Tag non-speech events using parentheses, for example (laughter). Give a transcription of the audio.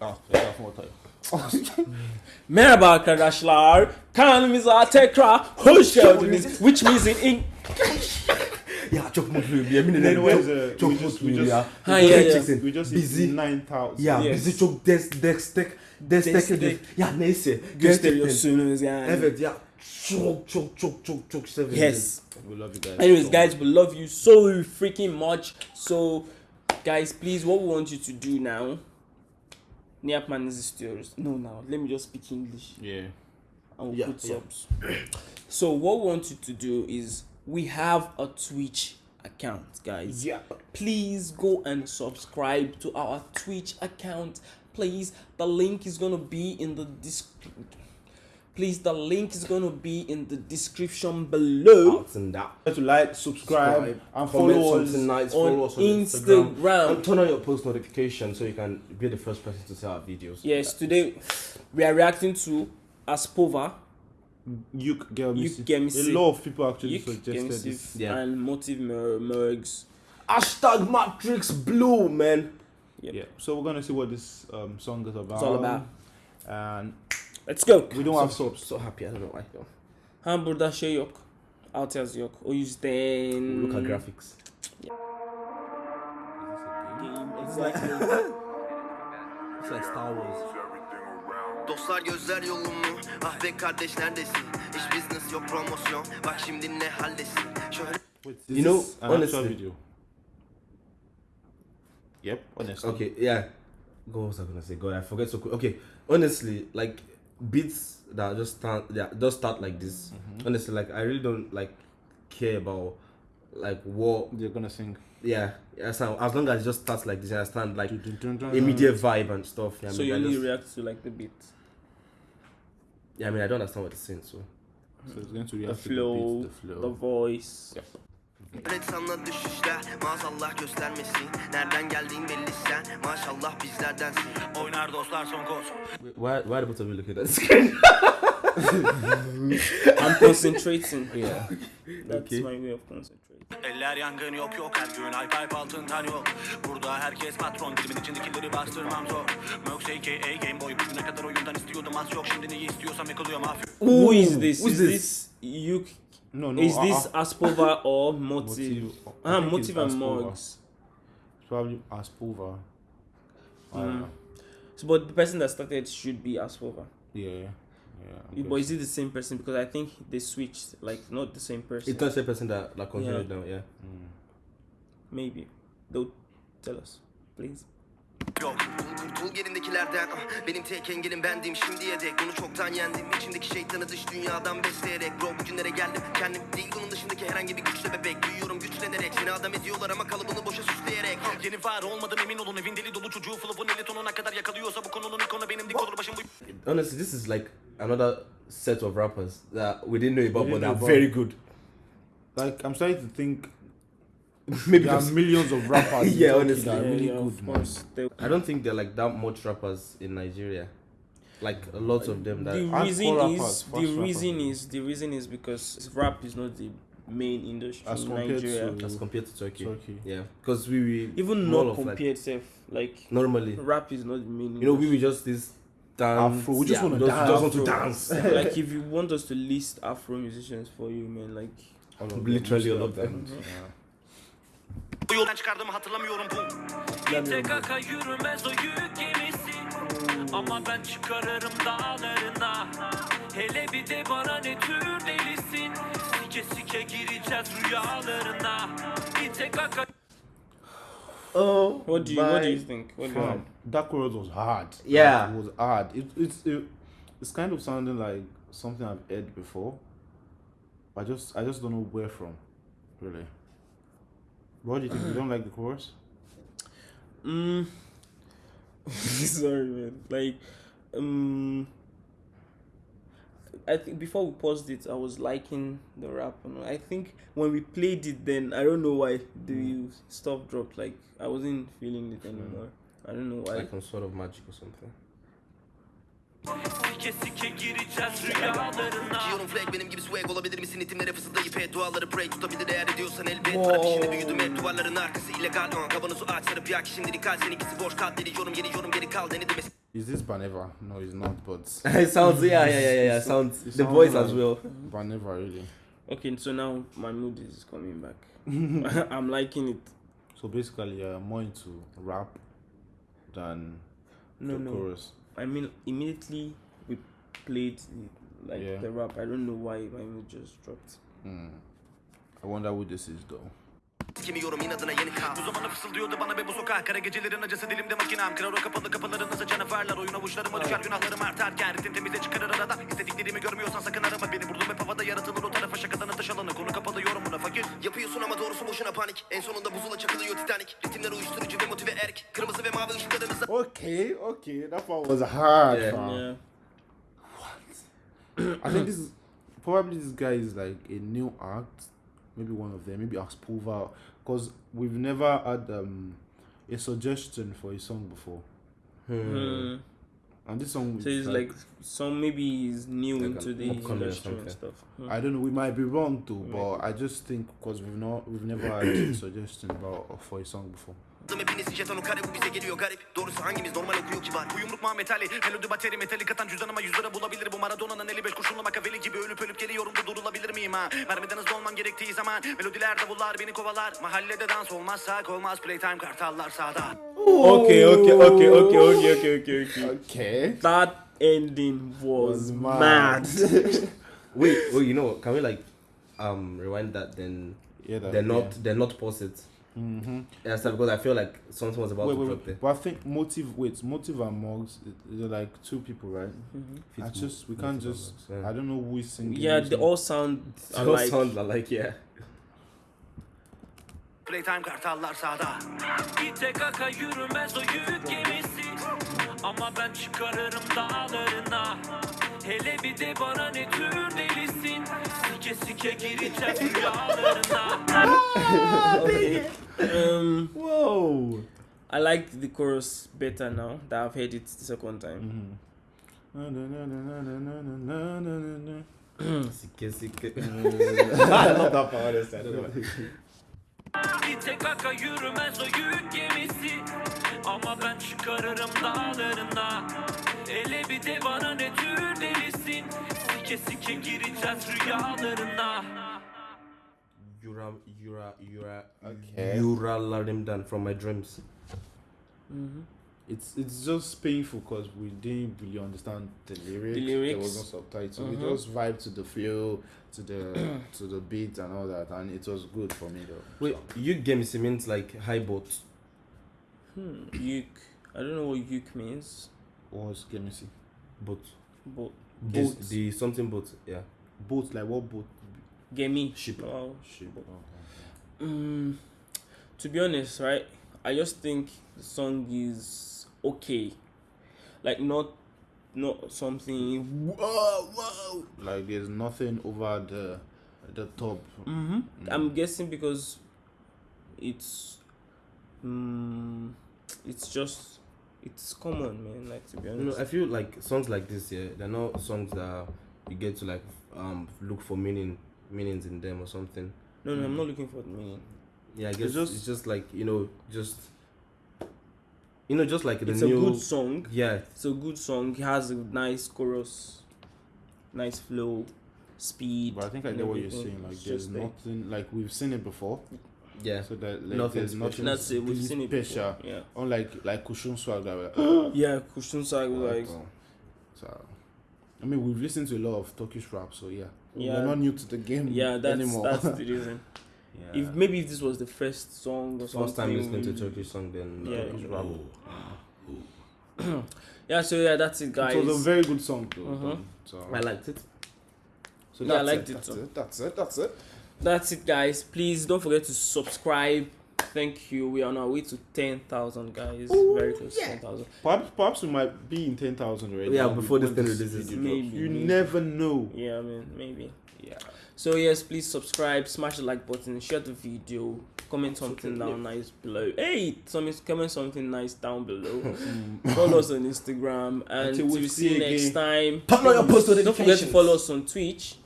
Ah, etrafıma ortaya. Merhaba arkadaşlar. Kanalımıza tekrar hoş geldiniz. Which means in Eng- (laughs) Ya çok mutluyum yemin ederim. Anyways, Çok, uh, çok we just- mutluyum we just- ya. Ha, ya, ya. Gerçekten We just bizi hit 9000. ya Yes. bizi çok des, destek desteklediniz. Destek. Ya neyse. Gerçekten. gösteriyorsunuz yani. Evet ya çok çok çok çok çok sevindim. Yes. We love you guys. Anyways, so guys, we love you so freaking much. So, guys, please, what we want you to do now. Ne yapmanızı istiyoruz? No, no. Let me just speak English. Yeah. and we'll Yeah, put yeah. subs. So what we want you to do is we have a Twitch account, guys. Yeah. Please go and subscribe to our Twitch account. Please, the link is gonna be in the disc. Please, the link is gonna be in the description below and that. To like, subscribe, Subscribe, and follow us. something nice, on follow us on Instagram. Instagram. And turn on your post notifications so you can be the first person to see our videos. Yes, today we are reacting to Aspova, You get me. You get me A lot of people actually Yik, suggested this. Yeah. and Motive Mer- Mergs. Hashtag Matrix Blue, man. Yep. Yeah. So we're gonna see what this um, song is about. It's all about. And Let's go. we don't have subs. So happy, I don't know why. Ha burada şey yok. Altyazı yok. O yüzden... Look at graphics. It's like It's like Star Wars. Dostlar gözler yolumu Ah be kardeş neredesin Hiç business yok promosyon Bak şimdi ne hallesin Şöyle You know, honestly- video. Yep, honestly. Okay, yeah. What was I gonna say? God, I forget so quick. Okay, honestly, like beats that just start, yeah, just start like this. Mm-hmm. Honestly, like I really don't like care about like what. They're gonna sing. Yeah, as, long- as long as it just starts like this, I understand like immediate vibe and stuff. Yeah, I so mean, you only just- react to like the beat. yeah, I mean, I don't understand what it's saying. So So it's going to The react to flow, the beat, the flow. the voice. Yep. Sanla düşüşler Maazallah göstermesin Nereden geldiğin belli sen Maşallah bizlerdensin Oynar dostlar son koz why, why are both of you looking at the screen? (laughs) I'm concentrating. yeah. That's Okay. my way of concentrating. Eller yangın yok yok her gün Hype hype altın tan yok Burada herkes patron Dilimin içindekileri bastırmam zor Möx aka Game Boy Bugüne kadar oyundan istiyordum az yok Şimdi neyi istiyorsam yakılıyor mafya Who is this? who's is this? this you? No, no. is uh, this uh, Aspova (coughs) or Motive? Motive. I Ah, think Motive and Aspova. Morgs. Probably Aspova. I Mm. know. So, but the person that started should be Aspova. Yeah, yeah. But is it the same person? Because I think they switched, like not the same person. It's not the person that like continued now. Yeah. Mm. Maybe they'll tell us, please. Yok. Kurtul gerindekilerden ah, Benim tek engelim bendim. Şimdiye dek Bunu çoktan yendim. İçimdeki şeytanı dış dünyadan besleyerek Bro bugünlere geldim. Kendim Değil bunun dışındaki herhangi bir güçle bebek. Büyüyorum güçlenerek Seni adam ediyorlar ama kalıbını boşa süsleyerek. Ah, Yeni var olmadım emin olun. Evin deli dolu çocuğu Flop'un eli tonuna kadar yakalıyorsa Bu konunun ikonu benim. Dik olur başım bu Honestly, this is like another set of rappers that we didn't know about, We but they're very good. Like, I'm starting to think (laughs) Maybe there are millions of rappers. (laughs) Yeah, honestly. that are really Yeah, good, of man. They- I don't think there are like that much rappers in Nigeria. Like a lot of them that the reason rappers, is fast the rappers. reason is the reason is because rap is not the main industry As in compared Nigeria. to- as compared to Turkey. Turkey. Yeah, because we, we Even more not of, like, compared self, like normally. rap is not the main. You know, we industry. were just this dance. Afro, we just yeah, wanna dance. just want to dance. (laughs) like if you want us to list Afro musicians for you, man, like All of them, Literally most all of them. Yeah. Bu yoldan çıkardığımı hatırlamıyorum bu. Kaka yürümez o yük gemisi Ama ben çıkarırım dağlarına Hele bir de bana ne tür delisin Sike sike gireceğiz rüyalarına kaka Oh, What do you What do you think? What do you think? that chorus was hard. Yeah. Like, it was hard. It, it's it, it's kind of sounding like something I've heard before. I just I just don't know where from, really. What do you think? You don't like the chorus? Mm. (laughs) Sorry, man. Like, um, I think before we paused it, I was liking the rap. And I think when we played it, then I don't know why the stuff dropped. Like, I wasn't feeling it anymore. I don't know why. Like some sort of magic or something. Sike sike gireceğiz rüyalarına Giyiyorum flag benim gibi swag olabilir misin itimlere fısıldayıp et duaları break tutabilir eğer ediyorsan elbet Wow. Trap işini büyüdüm hep duvarların arkası illegal uh, Kavanozu aç sarıp yak şimdilik kal seninkisi boş kal deli yorum yeni yorum geri kal deni demesi Is this Baneva? No, it's not. But (laughs) it sounds yeah yeah yeah yeah, yeah. It sounds it the sounds voice as like- well. Baneva really. Okay, so now my mood is coming back. (laughs) (laughs) I'm liking it. So basically, you're more into rap than No, the no. chorus. I mean, immediately we played the, like Yeah. the rap. I don't know why my mood just dropped. Hmm. I wonder who this is though. Kimiyorum inadına yeni kal Bu zamana fısıldıyordu bana be bu sokak Kara gecelerin acısı dilimde makinem Kırar o kapalı kapıları nasıl canavarlar Oyun avuçlarıma düşer günahlarım artarken Ritim temize çıkarır arada İstediklerimi görmüyorsan sakın arama beni Vurdum hep havada yaratılır o tarafa şakadan atış alanı Konu kapalı yorumuna fakir Yapıyorsun ama doğrusu boşuna panik En sonunda Okay, okay, that part was hard. Yeah. fam. Yeah. (coughs) I think this is probably this guy is like a new act, maybe one of them, maybe Aspova, because we've never had um, a suggestion for a song before, Hmm. and this song. So it's like some maybe he's new Like into the upcoming industry and stuff. Hmm. I don't know. We might be wrong too, but I just think because we've not we've never had a (coughs) suggestion about for a song before. Hepiniz jetonu kare bu bize geliyor garip Doğrusu hangimiz normal okuyor kibar Bu yumruk Muhammed Ali Melodi bateri metali katan cüzdanıma yüz lira bulabilir Bu Maradona'nın 55 kurşunlu makaveli gibi Ölüp ölüp geliyorum da durulabilir miyim ha Mermiden hızlı olmam gerektiği zaman Melodiler davullar beni kovalar Mahallede dans olmazsak olmaz Playtime kartallar sağda Okay, okay, okay, okay, okay, okay, okay, okay. Okay. That ending was, Was mad. mad. (laughs) Wait, oh, you know, can we like um rewind that then? Yeah, that, They're not they're not pause it. Mm-hmm. Yeah, so because I feel like something was about Wait, to wait, drop wait. there. But I think motive. Wait, motive and Mugs. They're like two people, right? I just we can't Motive just. Mugs, yeah. I don't know who is singing. Yeah, they all sound They all alike. sound like yeah. Playtime kartallar sağda Bir tek aka yürümez o yük gemisi Ama ben çıkarırım dağlarına Hele bir de bana ne tür delisin Sike sike gireceğiz rüyalarına Um, Whoa. I like the chorus better now that I've heard it the second time. (clears throat) Sike, sike. (laughs) I love that part. I don't know. Bir tek aka yürümez o yük gemisi Ama ben çıkarırım dağlarına Hele bir de bana ne tür delisin Sike sike gireceğiz rüyalarına Yura, Yura, Yura, Okay. Yura from my dreams. It's it's just painful because we didn't really understand the lyrics. The lyrics. There lyrics. was no subtitle. We Mhm. just vibe to the flow, to the (clears throat) to the beat and all that, and it was good for me though. Wait, Yuk Gemisi means like high boat. Hmm. Yuk. I don't know what yuk means, What was let me see. Boat. but The, Boat. the something boat, yeah. Boat like what boat? Gemi. Ship. Oh, Ship. Mm, to be honest, right? I just think the song is okay, like not not something. Whoa, whoa. Like there's nothing over the the top. Mm-hmm. I'm guessing because it's mm, it's just it's common, man. Like to be You know, honest. I feel like songs like this, yeah, they're not songs that you get to like um look for meaning meanings in them or something. no, no, I'm not looking for the meaning. Yeah, I guess just- it's just like you know, just you know, just like the It's new. a good song. yeah, It's a good song. It has a nice chorus, nice flow, speed. But I think I and get what you're saying. Like there's just there. nothing like we've seen it before. Yeah. So that like, Nothing there's nothing That's it. We've really seen it special. before. Yeah. Unlike like Kushun Swag like, (gasps) Yeah, Kushun Sag like so, so I mean we've listened to a lot of Turkish rap, so yeah. Yeah. We're not new to the game yeah, that's anymore. that's the (laughs) reason. yeah. If maybe if this was the first song or First time something, listening to Turkish song, then Yeah. Turkish rap. (clears throat) Yeah, so yeah, that's it, guys. It was a very good song though. Mhm. So, I liked it. so Yeah, I liked it. it That's too. it. That's it. That's it. That's it, guys. Please don't forget to subscribe. Thank you. We are on our way to ten thousand, guys. Very close to ten thousand. Perhaps, perhaps we might be in ten thousand already. Yeah, when before this when thing releases. video Maybe. You maybe. never know. Yeah, I mean maybe. Yeah. So yes, please subscribe, smash the like button, share the video, comment something down nice below. Hey, some comment something nice down below. (laughs) (laughs) follow us on Instagram, and Until we we'll see see you again. next time. Turn on your post Don't forget to follow us on Twitch.